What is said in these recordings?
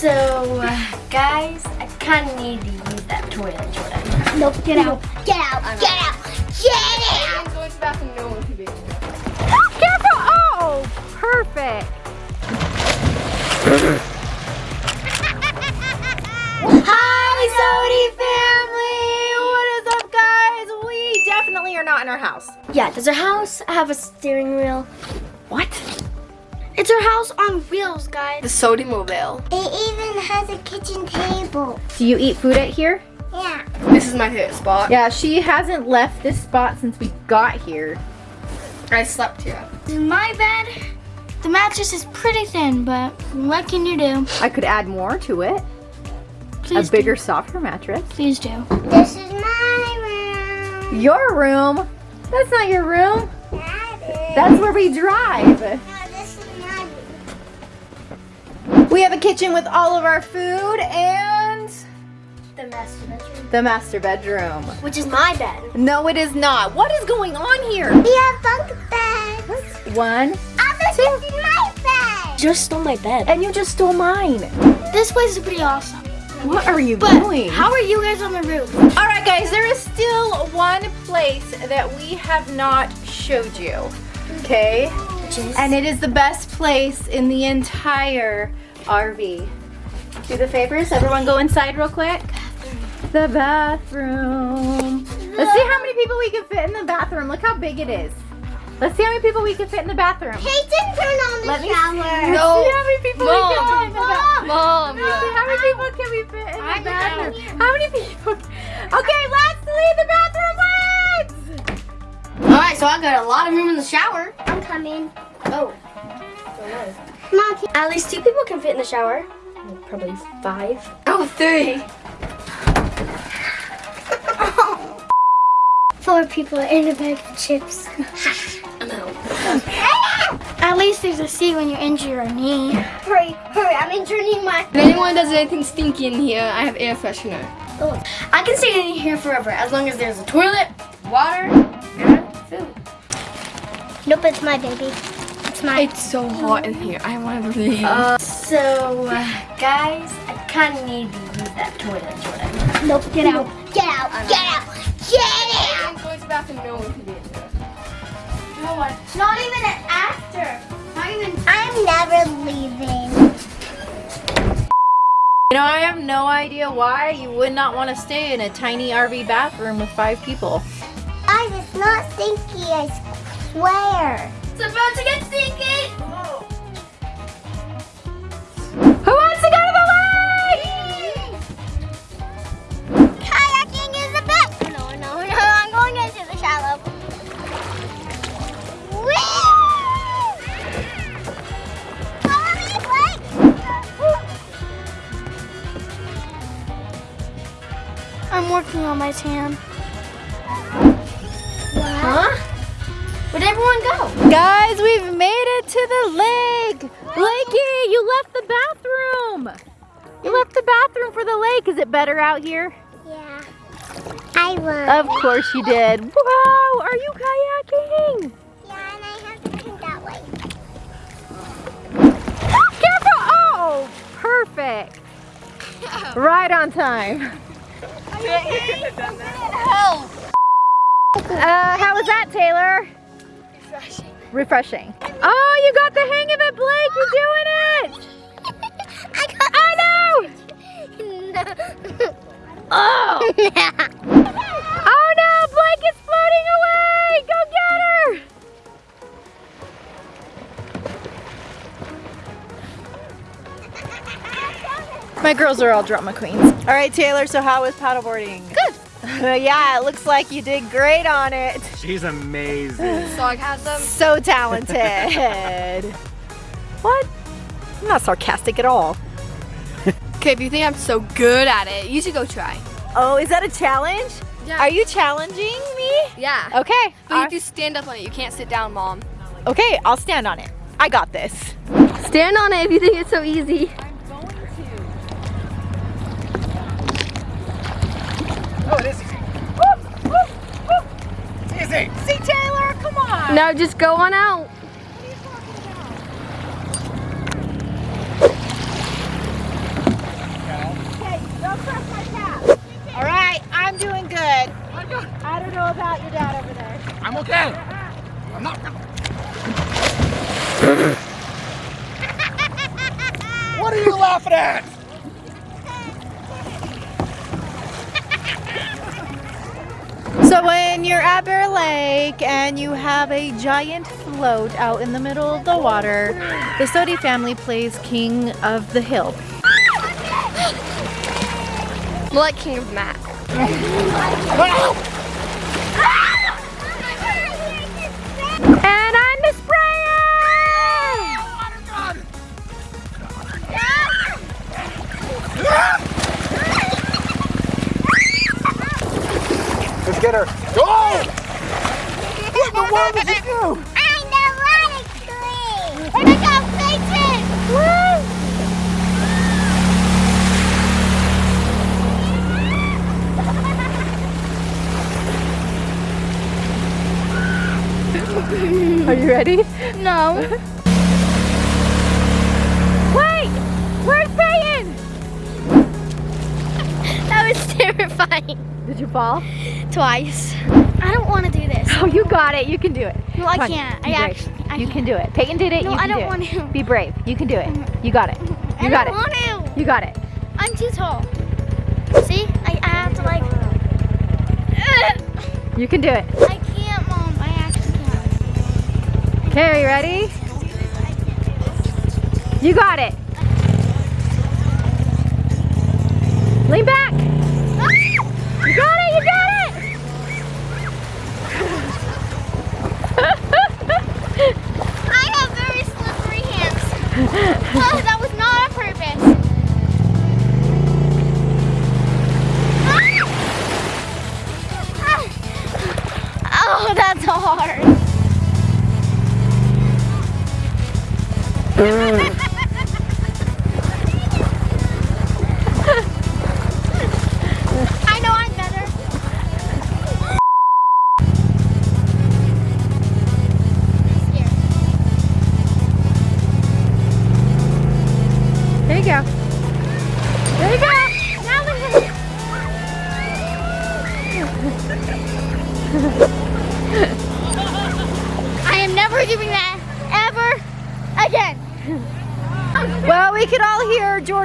So, uh, guys, I kind of need to use that toilet, Jordan. Nope, get out. Get out. Get out. Get out. I'm going to the bathroom. No one can be in. Careful! Oh, perfect. Hi, Sodi family! What is up, guys? We definitely are not in our house. Yeah, does our house have a steering wheel? What? It's our house on wheels, guys. The Sodi Mobile. It even has a kitchen table. Do you eat food at here? Yeah. This is my favorite spot. Yeah, she hasn't left this spot since we got here. I slept here. This is my bed. The mattress is pretty thin, but what can you do? I could add more to it. Please a bigger, softer mattress. Please do. This is my room. Your room? That's not your room. That is. That's where we drive. We have a kitchen with all of our food and The master bedroom. the master bedroom. Which is my bed. No, it is not. What is going on here? We have bunk beds. One, this is my bed. Just stole my bed. and you just stole mine. This place is pretty awesome. What are you But doing? how are you guys on the roof? All right, guys, there is still one place that we have not showed you. Okay? And it is the best place in the entire RV. Do the favors. Everyone go inside real quick. The bathroom. Let's see how many people we can fit in the bathroom. Look how big it is. Let's see how many people we can fit in the bathroom. Peyton, turn on the Let me shower. Let's see how many people we can fit in the bathroom. Mom. Let's see how many people can we fit in the I'm bathroom. How many people? Okay, let's leave the bathroom. Let's. All right, so I got a lot of room in the shower. I'm coming. Oh. Mom, can- At least two people can fit in the shower. Probably five. Oh, three. Four people in a bag of chips. At least there's a seat when you injure your knee. hurry, hurry, I'm injuring my. If anyone does anything stinky in here, I have air freshener. Oh. I can stay in here forever as long as there's a toilet, water, and food. Nope, it's my baby. It's my. It's so hot in here. I want to leave. Uh, so, uh, guys, I kind of need to use that toilet, Jordan. Nope, get out. Get out. Get out. Get out. I'm going to the bathroom. No one can be in here. No one. Not even an actor. Not even. I'm never leaving. You know, I have no idea why you would not want to stay in a tiny RV bathroom with five people. I it's not stinky, I swear. It's about to get stinky. Who wants to go to the lake? Kayaking is the best. No, no, no, I'm going into the shallow. Whee! Follow me, Blake. I'm working on my tan. Huh? Where'd everyone go? Guys, we've made it to the lake. Lakey, you left the bathroom. You left the bathroom for the lake. Is it better out here? Yeah. I will. Of course you did. Wow, are you kayaking? Yeah, and I have to turn that way. Careful! Oh, perfect. Right on time. Uh, how was that, Taylor? Refreshing. Refreshing. Oh, you got the hang of it, Blake. You're doing it. I got Oh no! Oh! Oh no! Blake is floating away! Go get her! My girls are all drama queens. All right, Taylor, so how was paddleboarding? Good. yeah, it looks like you did great on it. She's amazing. Sarcasm. So talented. what? I'm not sarcastic at all. Okay, if you think I'm so good at it, you should go try. Oh, is that a challenge? Yeah. Are you challenging me? Yeah. Okay. But you I- have to stand up on it. You can't sit down, Mom. Okay, I'll stand on it. I got this. Stand on it if you think it's so easy. Hey. See, Taylor, come on. No, just go on out. All right, I'm doing good. I don't know about your dad over there. I'm okay. I'm not. what are you laughing at? So when you're at Bear Lake and you have a giant float out in the middle of the water, the Sodi family plays King of the Hill. More like King of the Mat. And get her. Go! What in the world did you do? I'm the water queen. And I got faces. Woo! Are you ready? No. Wait! Where's terrifying. Did you fall? Twice. I don't want to do this. Oh, you got it. You can do it. No, I can't. be I brave. actually. I you can't. can do it. Peyton did it. No, you can I don't do want it. to. Be brave. You can do it. Mm-hmm. You got it. You I got don't it. want to. You got it. I'm too tall. See? I, I have to like. You can do it. I can't, Mom. I actually can't. Okay, are you ready? You got it. Lean back. Oh, that's hard.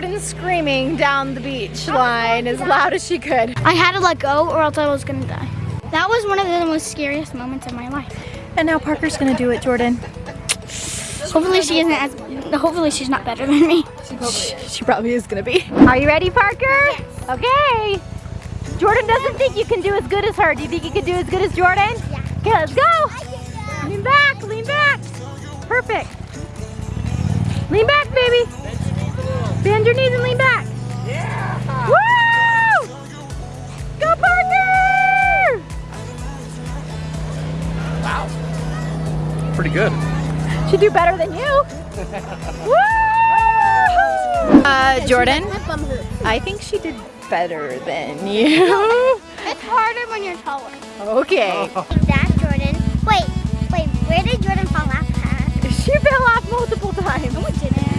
Hear Jordan screaming down the beach line as loud as she could. I had to let go or else I was gonna die. That was one of the most scariest moments of my life. And now Parker's gonna do it, Jordan. Hopefully she isn't as, hopefully she's not better than me. She probably is gonna be. Are you ready, Parker? Okay. Jordan doesn't think you can do as good as her. Do you think you can do as good as Jordan? Yeah. Okay, let's go. Lean back, lean back. Perfect. Lean back, baby. Bend your knees and lean back. Yeah. Woo! Go, Parker! Wow. Pretty good. She do better than you. Woo! Uh, Jordan, I think she did better than you. It's harder when you're taller. Okay. That Jordan. Wait, wait. Where did Jordan fall off at? She fell off multiple times. No, it didn't.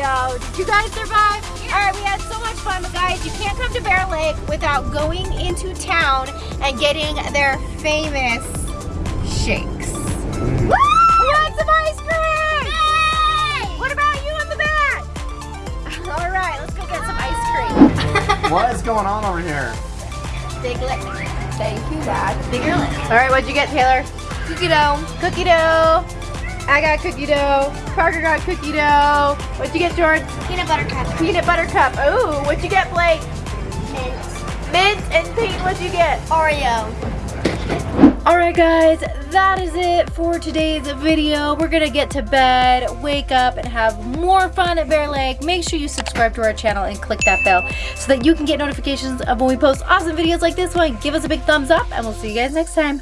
No, did you guys survive? All right, we had so much fun, but guys, you can't come to Bear Lake without going into town and getting their famous shakes. Mm-hmm. Woo! We want some ice cream! What about you in the back? All right, let's go get some ice cream. What is going on over here? Big lick. Thank you, Dad. Bigger lick. All right, what'd you get, Taylor? Cookie dough. Cookie dough. I got cookie dough. Parker got cookie dough. What'd you get, George? Peanut butter cup. Peanut butter cup. Ooh, what'd you get, Blake? Mint. Mint and Peyton, what'd you get? Oreo. Alright guys, that is it for today's video. We're gonna get to bed, wake up, and have more fun at Bear Lake. Make sure you subscribe to our channel and click that bell so that you can get notifications of when we post awesome videos like this one. Give us a big thumbs up, and we'll see you guys next time.